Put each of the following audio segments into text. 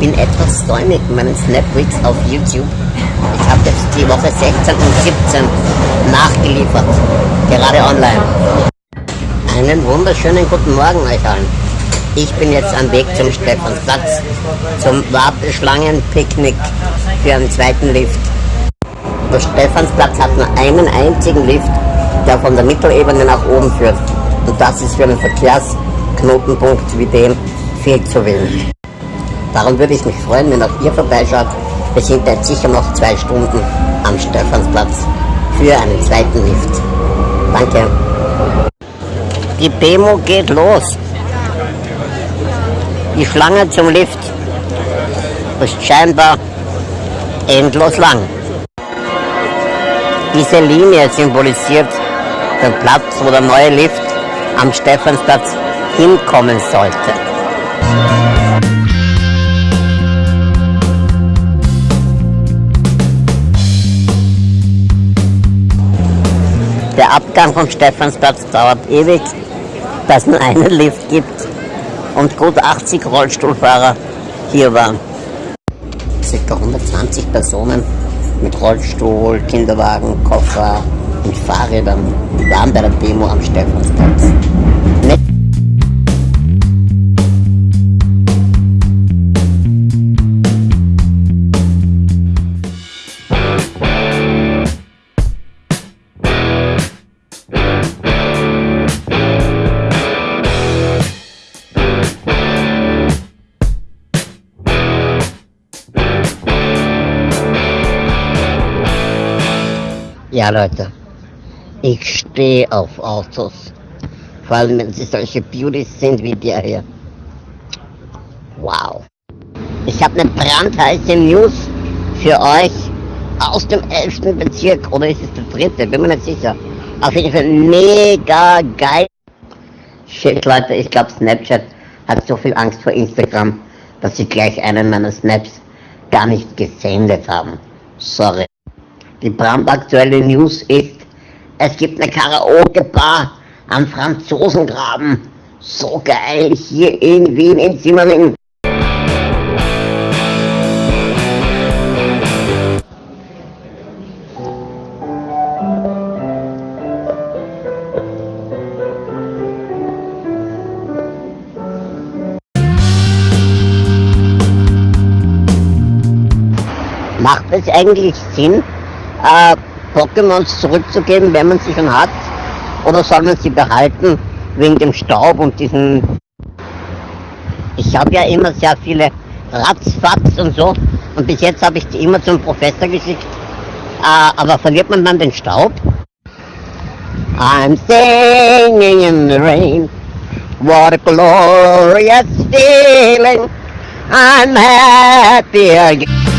bin etwas säumig in meinen Snapweeks auf YouTube. Ich habe jetzt die Woche 16 und 17 nachgeliefert, gerade online. Einen wunderschönen guten Morgen euch allen. Ich bin jetzt am Weg zum Stephansplatz, zum Warteschlangenpicknick für einen zweiten Lift. Der Stephansplatz hat nur einen einzigen Lift, der von der Mittelebene nach oben führt. Und das ist für einen Verkehrsknotenpunkt wie den viel zu wenig. Darum würde ich mich freuen, wenn auch ihr vorbeischaut. Wir sind jetzt sicher noch zwei Stunden am Stephansplatz für einen zweiten Lift. Danke. Die Demo geht los. Die Schlange zum Lift ist scheinbar endlos lang. Diese Linie symbolisiert den Platz, wo der neue Lift am Stephansplatz hinkommen sollte. Der Abgang vom Stephansplatz dauert ewig, da es nur einen Lift gibt und gut 80 Rollstuhlfahrer hier waren. Circa 120 Personen mit Rollstuhl, Kinderwagen, Koffer und Fahrrädern waren bei der Demo am Stephansplatz. Ja, Leute, ich stehe auf Autos. Vor allem, wenn sie solche Beauties sind wie der hier. Wow. Ich habe eine brandheiße News für euch aus dem 11. Bezirk. Oder ist es der dritte? Bin mir nicht sicher. Auf jeden Fall mega geil. Shit, Leute, ich glaube Snapchat hat so viel Angst vor Instagram, dass sie gleich einen meiner Snaps gar nicht gesendet haben. Sorry. Die brandaktuelle News ist, es gibt eine Karaoke-Bar am Franzosengraben. So geil, hier in Wien, in Simmering. Macht es eigentlich Sinn, äh, Pokémons zurückzugeben, wenn man sie schon hat? Oder soll man sie behalten wegen dem Staub und diesen... Ich habe ja immer sehr viele Ratzfatz und so und bis jetzt habe ich die immer zum Professor geschickt. Äh, aber verliert man dann den Staub? I'm singing in the rain, what a glorious feeling, I'm happy again.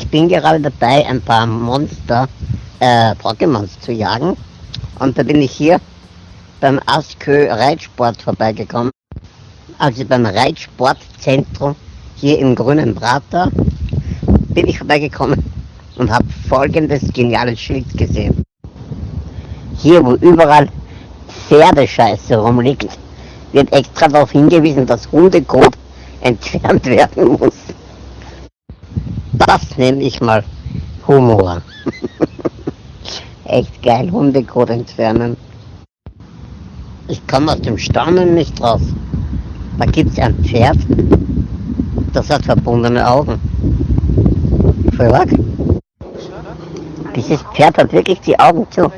Ich bin gerade dabei, ein paar Monster, äh, Pokémons zu jagen. Und da bin ich hier beim Askö Reitsport vorbeigekommen. Also beim Reitsportzentrum hier im Grünen Prater bin ich vorbeigekommen und habe folgendes geniales Schild gesehen. Hier, wo überall Pferdescheiße rumliegt, wird extra darauf hingewiesen, dass Hundekot entfernt werden muss. Das nenne ich mal Humor. Echt geil, Hundekot entfernen. Ich komme aus dem Staunen nicht raus. Da gibt es ein Pferd, das hat verbundene Augen. Verlag? Dieses Pferd hat wirklich die Augen zu.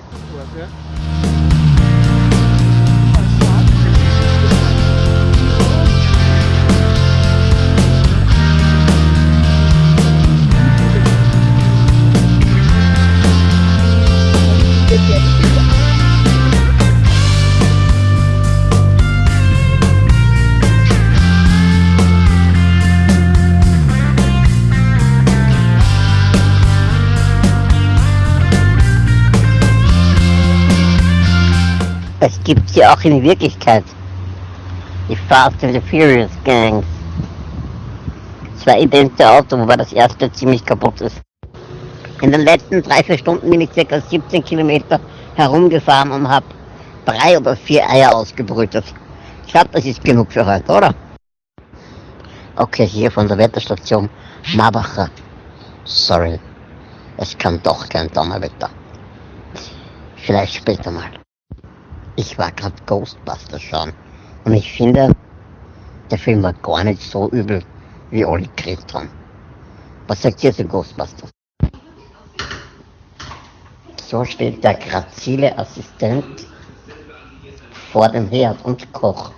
Es gibt sie auch in Wirklichkeit. Die Fast and the Furious Gangs. Zwei idente Autos, wobei das erste ziemlich kaputt ist. In den letzten drei, vier Stunden bin ich circa 17 Kilometer herumgefahren und habe drei oder vier Eier ausgebrütet. Ich glaube, das ist genug für heute, oder? Okay, hier von der Wetterstation Marbacher. Sorry, es kann doch kein Donnerwetter. Vielleicht später mal. Ich war gerade Ghostbusters schauen und ich finde, der Film war gar nicht so übel, wie alle geredet haben. Was sagt ihr zu Ghostbusters? So steht der grazile Assistent vor dem Herd und kocht.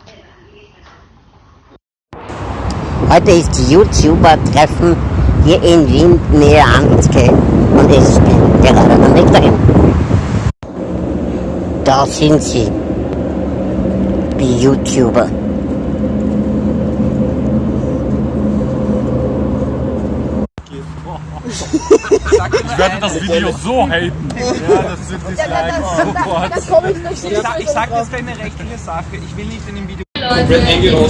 Heute ist YouTuber-Treffen hier in Wien, nähe Handelsgate und ich bin gerade am Weg dahin. Da sind sie, die YouTuber. Ich werde das Video so haten. Ja, das sind Dislikes sofort. Ich sag, ich sag das für eine rechtliche Sache. Ich will nicht in dem Video. Leute, ich bin. Ich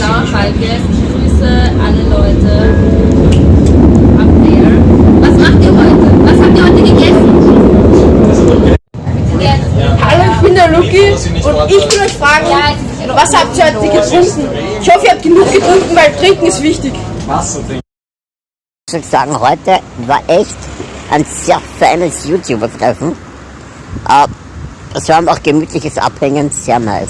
grüße alle Leute up there. Was macht ihr heute? Was habt ihr heute gegessen? Hallo, Luki und ich will euch fragen, was habt ihr heute getrunken? Ich hoffe, ihr habt genug getrunken, weil trinken ist wichtig. Ich muss sagen, heute war echt ein sehr feines YouTuber-Treffen. Äh, Es war auch gemütliches Abhängen, sehr nice.